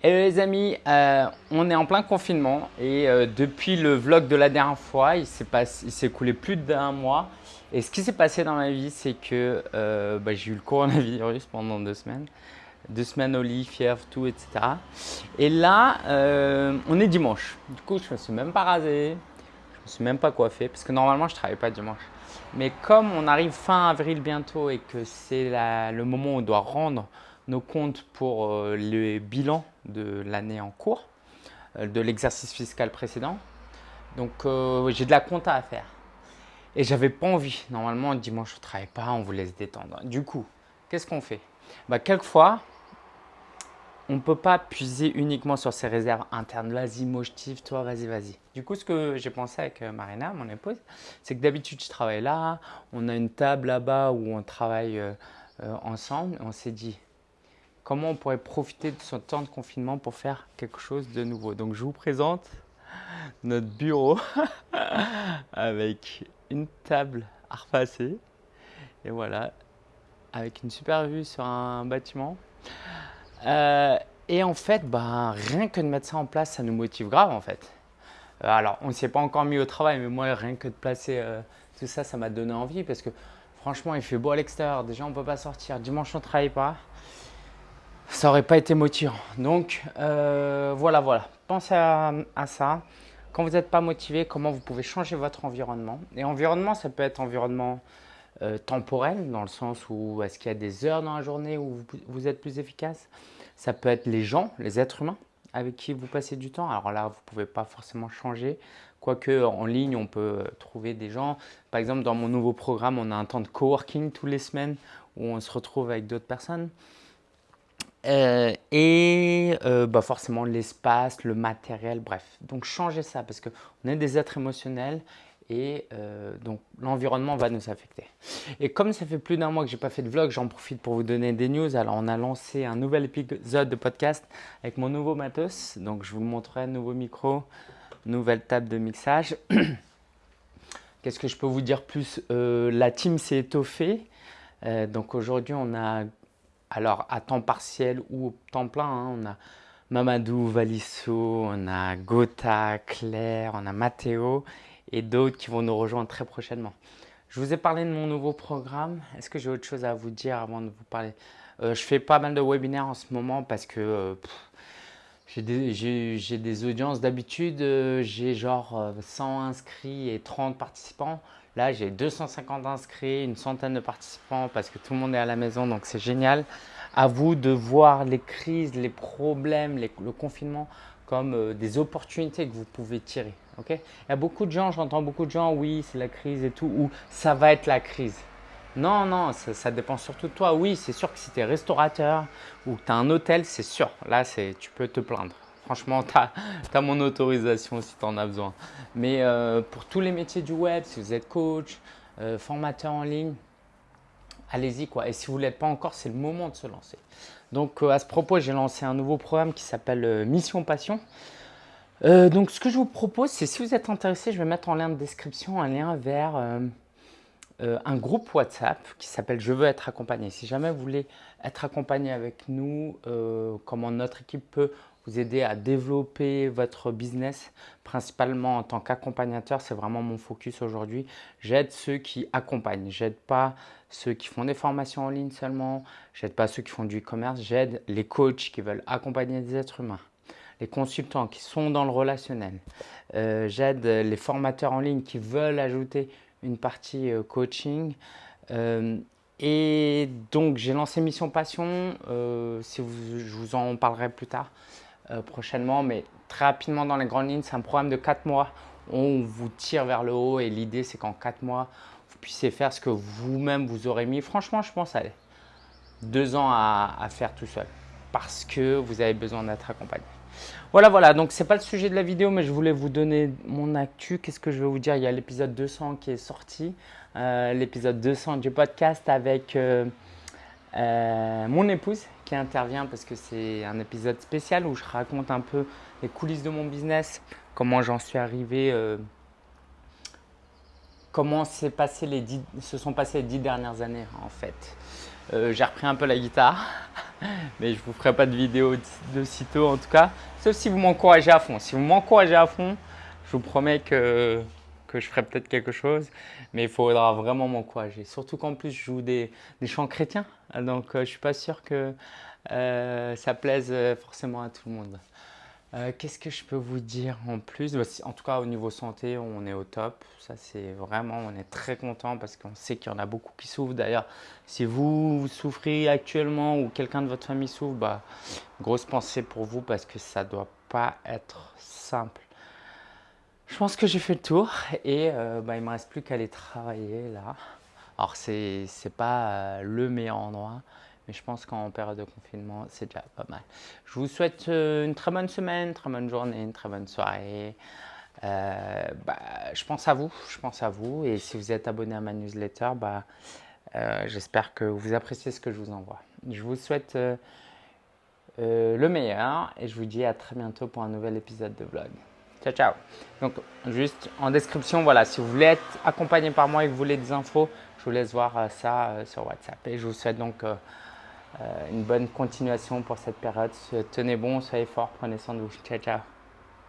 Hello les amis, euh, on est en plein confinement et euh, depuis le vlog de la dernière fois, il s'est écoulé plus d'un mois. Et ce qui s'est passé dans ma vie, c'est que euh, bah, j'ai eu le coronavirus pendant deux semaines. Deux semaines au lit, fièvre, tout, etc. Et là, on est dimanche. Du coup, je me suis même pas rasé, je me suis même pas coiffé parce que normalement, je travaille pas dimanche. Mais comme on arrive fin avril bientôt et que c'est le moment où on doit rendre nos comptes pour euh, le bilan de l'année en cours, euh, de l'exercice fiscal précédent. Donc euh, j'ai de la compta à faire. Et j'avais pas envie. Normalement, dimanche, on ne travaille pas, on vous laisse détendre. Du coup, qu'est-ce qu'on fait? Bah, Quelquefois, on ne peut pas puiser uniquement sur ses réserves internes. Vas-y, motive toi, vas-y, vas-y. Du coup, ce que j'ai pensé avec Marina, mon épouse, c'est que d'habitude, je travaille là, on a une table là-bas où on travaille ensemble. on s'est dit, comment on pourrait profiter de ce temps de confinement pour faire quelque chose de nouveau. Donc je vous présente notre bureau avec une table à repasser et voilà, avec une super vue sur un bâtiment. Euh, et en fait, bah, rien que de mettre ça en place, ça nous motive grave en fait. Euh, alors, on ne s'est pas encore mis au travail, mais moi, rien que de placer euh, tout ça, ça m'a donné envie parce que franchement, il fait beau à l'extérieur. Déjà, on ne peut pas sortir. Dimanche, on ne travaille pas ça n'aurait pas été motivant. Donc euh, voilà, voilà. Pensez à, ça. Quand vous n'êtes pas motivé, comment vous pouvez changer votre environnement? Et environnement, ça peut être environnement euh, temporel, dans le sens où est-ce qu'il y a des heures dans la journée où vous, êtes plus efficace? Ça peut être les gens, les êtres humains avec qui vous passez du temps. Alors là, vous ne pouvez pas forcément changer. Quoique en ligne, on peut trouver des gens. Par exemple, dans mon nouveau programme, on a un temps de coworking tous les semaines où on se retrouve avec d'autres personnes. Euh, et euh, bah forcément l'espace, le matériel, bref. Donc changer ça parce qu'on est des êtres émotionnels et euh, donc l'environnement va nous affecter. Et comme ça fait plus d'un mois que j'ai pas fait de vlog, j'en profite pour vous donner des news. Alors on a lancé un nouvel épisode de podcast avec mon nouveau matos. Donc je vous montrerai nouveau micro, nouvelle table de mixage. Qu'est-ce que je peux vous dire plus? La team s'est étoffée. donc aujourd'hui on a alors à temps partiel ou temps plein, hein, on a Mamadou, Valisso, on a Gotha, Claire, on a Mathéo et d'autres qui vont nous rejoindre très prochainement. Je vous ai parlé de mon nouveau programme. Est-ce que j'ai autre chose à vous dire avant de vous parler? Euh, Je fais pas mal de webinaires en ce moment parce que euh, j'ai des, des, audiences. D'habitude, euh, j'ai genre 100 inscrits et 30 participants. Là, j'ai 250 inscrits, une centaine de participants parce que tout le monde est à la maison, donc c'est génial. À vous de voir les crises, les problèmes, le confinement comme euh, des opportunités que vous pouvez tirer. Il y a beaucoup de gens, j'entends beaucoup de gens, oui, c'est la crise et tout, ou ça va être la crise. Non, non, ça, dépend surtout de toi. Oui, c'est sûr que si tu es restaurateur ou tu as un hôtel, c'est sûr. Là, tu peux te plaindre. Franchement, tu as, mon autorisation si tu en as besoin. Mais euh, pour tous les métiers du web, si vous êtes coach, euh, formateur en ligne, allez-y quoi. Et si vous ne l'êtes pas encore, c'est le moment de se lancer. Donc euh, à ce propos, j'ai lancé un nouveau programme qui s'appelle Mission Passion. donc ce que je vous propose, c'est si vous êtes intéressé, je vais mettre en lien de description un lien vers un groupe WhatsApp qui s'appelle Je veux être accompagné. Si jamais vous voulez être accompagné avec nous, comment notre équipe peut vous aider à développer votre business, principalement en tant qu'accompagnateur. C'est vraiment mon focus aujourd'hui. J'aide ceux qui accompagnent. J'aide pas ceux qui font des formations en ligne seulement. J'aide pas ceux qui font du e-commerce. J'aide les coachs qui veulent accompagner des êtres humains. Les consultants qui sont dans le relationnel. Euh, j'aide les formateurs en ligne qui veulent ajouter une partie euh, coaching. Euh, et donc, j'ai lancé Mission Passion. si je vous en parlerai plus tard. Euh, prochainement, mais très rapidement dans les grandes lignes, c'est un programme de 4 mois. On vous tire vers le haut et l'idée c'est qu'en 4 mois, vous puissiez faire ce que vous-même vous aurez mis. Franchement, je pense à deux ans à, faire tout seul parce que vous avez besoin d'être accompagné. Voilà, voilà, donc c'est pas le sujet de la vidéo, mais je voulais vous donner mon actu. Qu'est-ce que je vais vous dire? Il y a l'épisode 200 qui est sorti, euh, l'épisode 200 du podcast avec euh, mon épouse qui intervient parce que c'est un épisode spécial où je raconte un peu les coulisses de mon business, comment j'en suis arrivé, euh, comment passé les se sont passées les dix dernières années en fait. J'ai repris un peu la guitare, mais je ne vous ferai pas de vidéo de sitôt en tout cas, sauf si vous m'encouragez à fond. Si vous m'encouragez à fond, je vous promets que, que je ferai peut-être quelque chose, mais il faudra vraiment m'encourager. Surtout qu'en plus, je joue des, chants chrétiens, donc je ne suis pas sûr que ça plaise forcément à tout le monde. Euh, qu'est-ce que je peux vous dire en plus? Bah, En tout cas, au niveau santé, on est au top. Ça, c'est vraiment, on est très content parce qu'on sait qu'il y en a beaucoup qui souffrent. D'ailleurs, si vous, souffrez actuellement ou quelqu'un de votre famille souffre, bah, grosse pensée pour vous parce que ça ne doit pas être simple. Je pense que j'ai fait le tour et euh, bah, il ne me reste plus qu'à aller travailler là. Alors, ce n'est pas euh, le meilleur endroit, mais je pense qu'en période de confinement, c'est déjà pas mal. Je vous souhaite euh, une très bonne semaine, une très bonne journée, une très bonne soirée. Bah, je pense à vous, je pense à vous. Et si vous êtes abonné à ma newsletter, bah, j'espère que vous appréciez ce que je vous envoie. Je vous souhaite le meilleur et je vous dis à très bientôt pour un nouvel épisode de vlog. Ciao, ciao. Donc, juste en description, voilà, si vous voulez être accompagné par moi et que vous voulez des infos, je vous laisse voir ça sur WhatsApp. Et je vous souhaite donc euh, une bonne continuation pour cette période. Tenez bon, soyez forts, prenez soin de vous. Ciao, ciao.